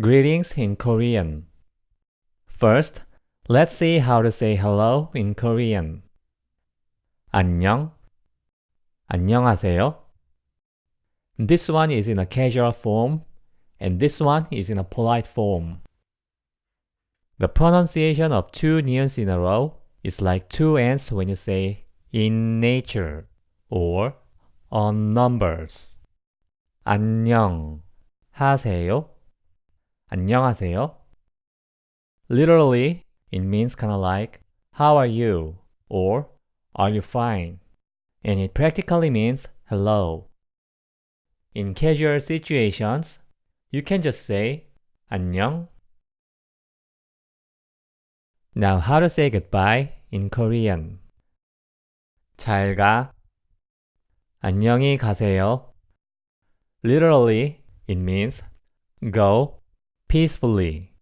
Greetings in Korean. First, let's see how to say hello in Korean. 안녕. 안녕하세요. This one is in a casual form, and this one is in a polite form. The pronunciation of two neons in a row is like two ends when you say in nature or on numbers. 안녕 하세요. 안녕하세요. Literally, it means kind of like how are you or are you fine? And it practically means hello. In casual situations, you can just say 안녕. Now how to say goodbye in Korean. 잘 가. 안녕히 가세요. Literally, it means go peacefully.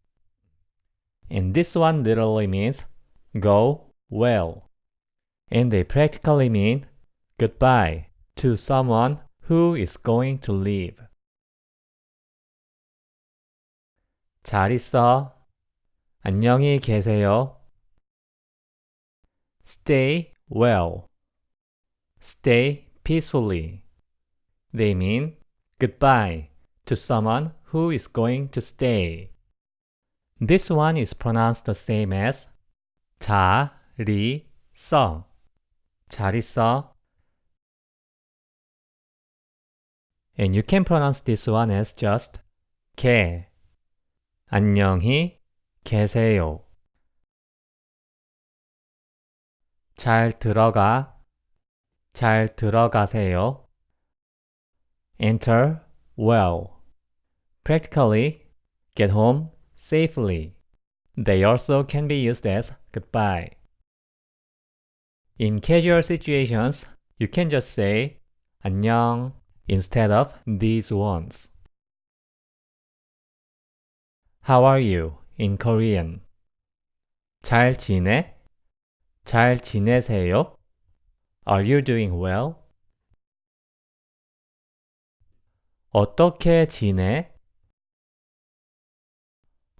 And this one literally means go well. And they practically mean goodbye to someone who is going to leave. 잘 있어. 안녕히 계세요. Stay well. Stay peacefully. They mean goodbye to someone who is going to stay. This one is pronounced the same as 잘 있어. 잘 있어. And you can pronounce this one as just 개. 안녕히 계세요. 잘 들어가. 잘 들어가세요. Enter well. Practically, get home safely. They also can be used as goodbye. In casual situations, you can just say 안녕 instead of these ones. How are you in Korean? 잘 지내? 잘 지내세요? Are you doing well? 어떻게 지내?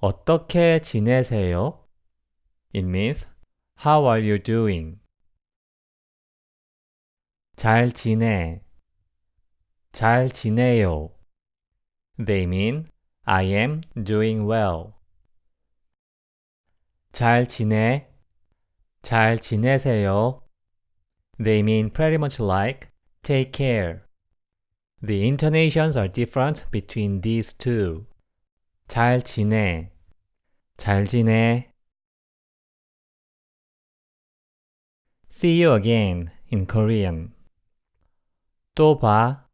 어떻게 지내세요? It means How are you doing? 잘 지내. 잘 지내요. They mean I am doing well. 잘 지내. 잘 지내세요. They mean pretty much like take care. The intonations are different between these two. 잘 지내. 잘 지내. See you again in Korean. 또 봐.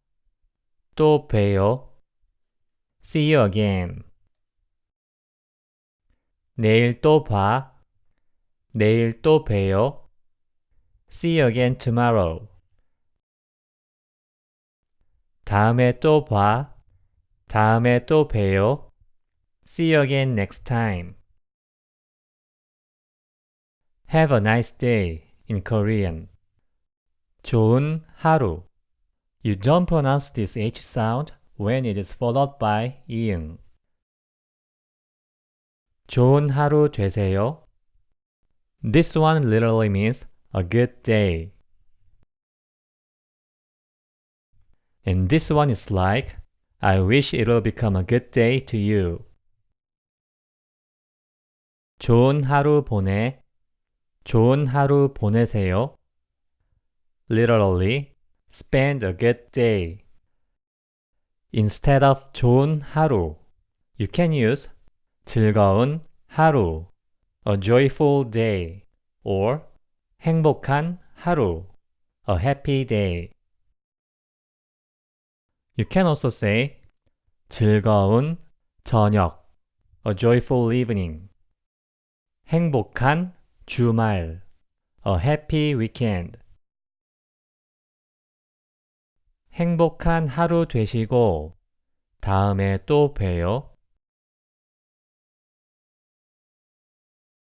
또 봬요. See you again. 내일 또 봐. 내일 또 봬요. See you again tomorrow. 다음에 또 봐. 다음에 또 봬요. See you again next time. Have a nice day in Korean. 좋은 하루. You don't pronounce this H sound when it is followed by 이응. 좋은 하루 되세요. This one literally means a good day. And this one is like, I wish it will become a good day to you. 좋은 하루 보내. 좋은 하루 보내세요. Literally, spend a good day. Instead of 좋은 하루, you can use 즐거운 하루, a joyful day, or 행복한 하루, a happy day. You can also say 즐거운 저녁, a joyful evening. 행복한 주말, a happy weekend. 행복한 하루 되시고 다음에 또 봬요.